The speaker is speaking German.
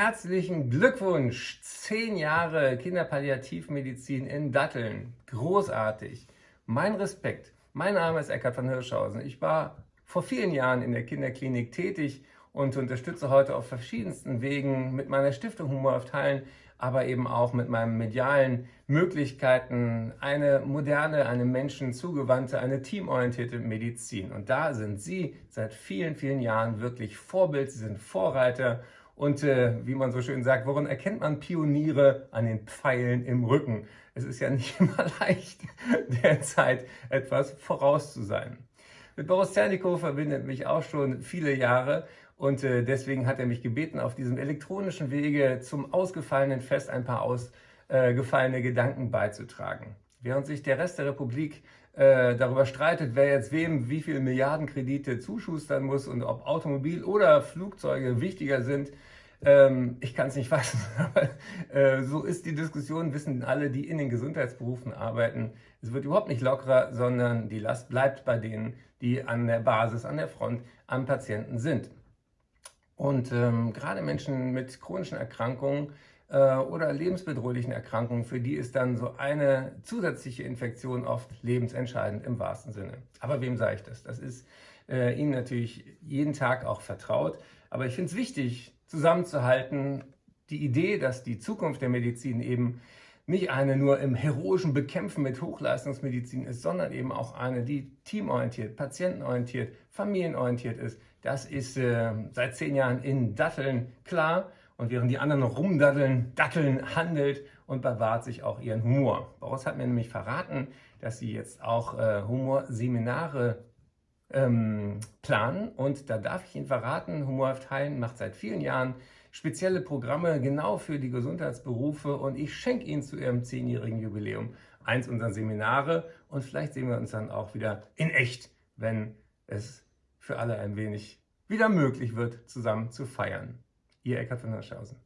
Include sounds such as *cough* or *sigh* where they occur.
Herzlichen Glückwunsch! Zehn Jahre Kinderpalliativmedizin in Datteln. Großartig. Mein Respekt. Mein Name ist Eckhard von Hirschhausen. Ich war vor vielen Jahren in der Kinderklinik tätig und unterstütze heute auf verschiedensten Wegen mit meiner Stiftung Humor auf Teilen, aber eben auch mit meinen medialen Möglichkeiten eine moderne, eine Menschen zugewandte, eine teamorientierte Medizin. Und da sind Sie seit vielen, vielen Jahren wirklich Vorbild, Sie sind Vorreiter und äh, wie man so schön sagt, woran erkennt man Pioniere? An den Pfeilen im Rücken. Es ist ja nicht *laughs* immer leicht, derzeit etwas voraus zu sein. Mit Boris Zernikow verbindet mich auch schon viele Jahre und äh, deswegen hat er mich gebeten, auf diesem elektronischen Wege zum ausgefallenen Fest ein paar ausgefallene Gedanken beizutragen. Während sich der Rest der Republik äh, darüber streitet, wer jetzt wem wie viele Milliarden Kredite zuschustern muss und ob Automobil oder Flugzeuge wichtiger sind, ähm, ich kann es nicht *laughs* fassen, aber äh, so ist die Diskussion, wissen alle, die in den Gesundheitsberufen arbeiten. Es wird überhaupt nicht lockerer, sondern die Last bleibt bei denen, die an der Basis, an der Front am Patienten sind. Und ähm, gerade Menschen mit chronischen Erkrankungen äh, oder lebensbedrohlichen Erkrankungen, für die ist dann so eine zusätzliche Infektion oft lebensentscheidend im wahrsten Sinne. Aber wem sage ich das? Das ist äh, Ihnen natürlich jeden Tag auch vertraut. Aber ich finde es wichtig, zusammenzuhalten, die Idee, dass die Zukunft der Medizin eben nicht eine nur im heroischen Bekämpfen mit Hochleistungsmedizin ist, sondern eben auch eine, die teamorientiert, patientenorientiert, familienorientiert ist. Das ist äh, seit zehn Jahren in Datteln klar. Und während die anderen noch rumdatteln, Datteln handelt und bewahrt sich auch ihren Humor. Boris hat mir nämlich verraten, dass sie jetzt auch äh, Humorseminare ähm, planen. Und da darf ich Ihnen verraten, Humorhaft Heilen macht seit vielen Jahren spezielle Programme genau für die Gesundheitsberufe und ich schenke Ihnen zu Ihrem zehnjährigen Jubiläum eins unserer Seminare und vielleicht sehen wir uns dann auch wieder in echt, wenn es für alle ein wenig wieder möglich wird, zusammen zu feiern. Ihr Eckhard von Hirschhausen.